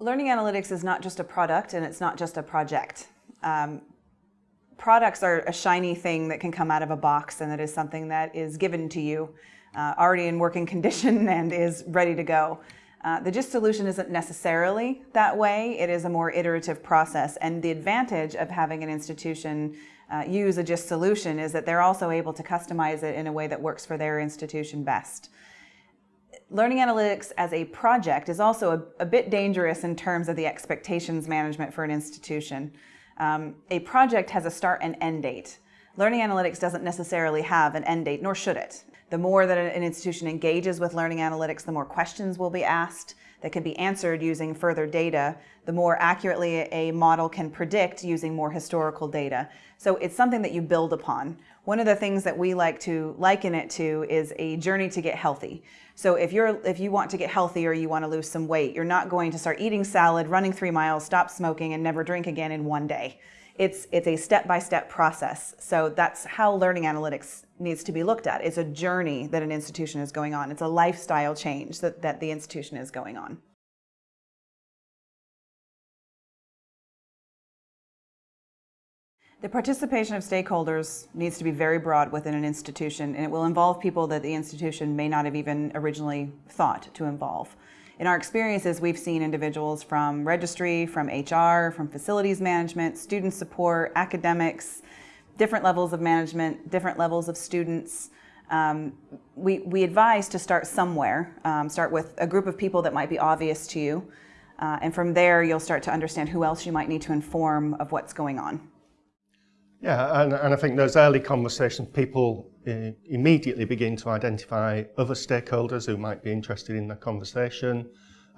Learning analytics is not just a product and it's not just a project. Um, products are a shiny thing that can come out of a box and that is something that is given to you uh, already in working condition and is ready to go. Uh, the Jisc solution isn't necessarily that way. It is a more iterative process. And the advantage of having an institution uh, use a Jisc solution is that they're also able to customize it in a way that works for their institution best. Learning analytics as a project is also a, a, bit dangerous in terms of the expectations management for an institution. Um, a project has a start and end date. Learning analytics doesn't necessarily have an end date, nor should it. The more that an institution engages with learning analytics, the more questions will be asked that can be answered using further data, the more accurately a model can predict using more historical data. So it's something that you build upon. One of the things that we like to liken it to is a journey to get healthy. So if you're if you want to get healthy or you want to lose some weight, you're not going to start eating salad, running three miles, stop smoking, and never drink again in one day. It's, it's a step-by-step -step process. So that's how learning analytics needs to be looked at. It's a journey that an institution is going on. It's a lifestyle change that, that the institution is going on. The participation of stakeholders needs to be very broad within an institution and it will involve people that the institution may not have even originally thought to involve. In our experiences, we've seen individuals from registry, from HR, from facilities management, student support, academics, different levels of management, different levels of students. Um, we, we advise to start somewhere, um, start with a group of people that might be obvious to you, uh, and from there you'll start to understand who else you might need to inform of what's going on. Yeah, and, and I think those early conversations, people uh, immediately begin to identify other stakeholders who might be interested in the conversation.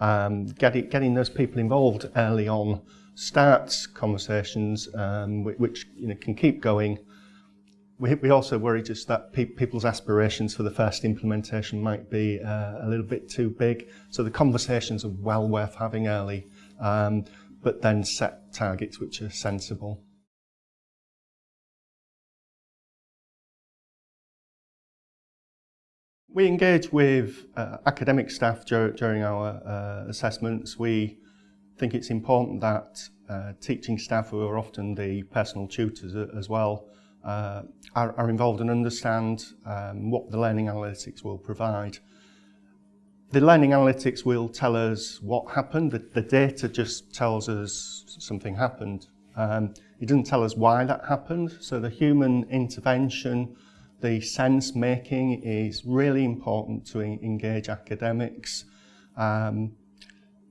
Um, getting, getting those people involved early on starts conversations um, which you know, can keep going. We, we also worry just that pe people's aspirations for the first implementation might be uh, a little bit too big. So the conversations are well worth having early, um, but then set targets which are sensible. We engage with uh, academic staff dur during our uh, assessments. We think it's important that uh, teaching staff, who are often the personal tutors as well, uh, are, are, involved and understand um, what the learning analytics will provide. The learning analytics will tell us what happened. The, the data just tells us something happened. Um, it doesn't tell us why that happened. So the human intervention the sense making is really important to engage academics. Um,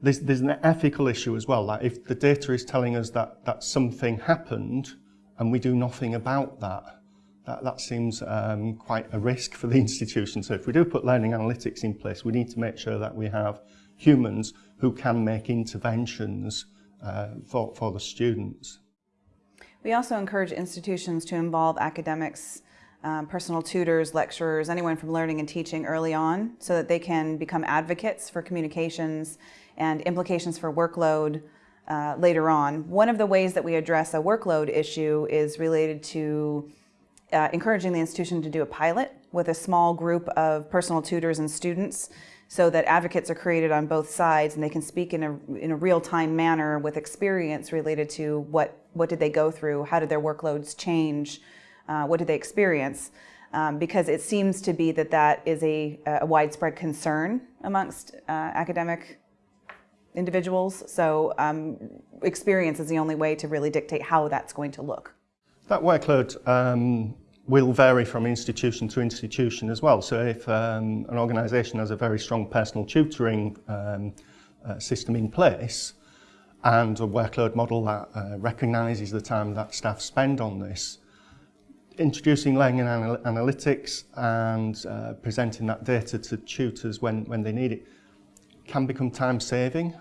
there's, there's an ethical issue as well, that if the data is telling us that, that something happened and we do nothing about that, that, that seems um, quite a risk for the institution. So if we do put learning analytics in place, we need to make sure that we have humans who can make interventions uh, for, for the students. We also encourage institutions to involve academics um, personal tutors, lecturers, anyone from learning and teaching early on so that they can become advocates for communications and implications for workload uh, later on. One of the ways that we address a workload issue is related to uh, encouraging the institution to do a pilot with a small group of personal tutors and students so that advocates are created on both sides and they can speak in a, in a real-time manner with experience related to what, what did they go through, how did their workloads change, uh, what do they experience? Um, because it seems to be that that is a, a widespread concern amongst uh, academic individuals. So um, experience is the only way to really dictate how that's going to look. That workload um, will vary from institution to institution as well. So if um, an organisation has a very strong personal tutoring um, uh, system in place and a workload model that uh, recognises the time that staff spend on this, introducing learning anal analytics and uh, presenting that data to tutors when, when they need it can become time saving.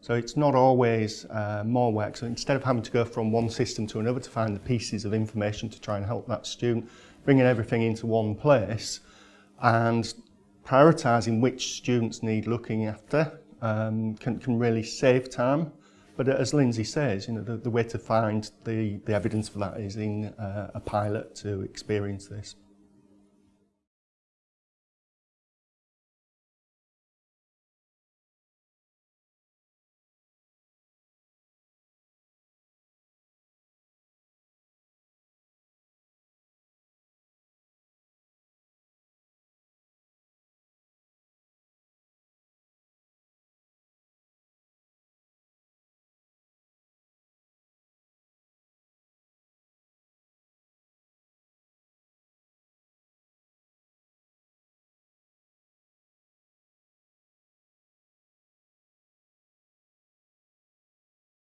So it's not always uh, more work. So instead of having to go from one system to another to find the pieces of information to try and help that student, bringing everything into one place and prioritising which students need looking after um, can, can really save time. But uh, as Lindsay says, you know, the, the way to find the, the evidence for that is in uh, a pilot to experience this.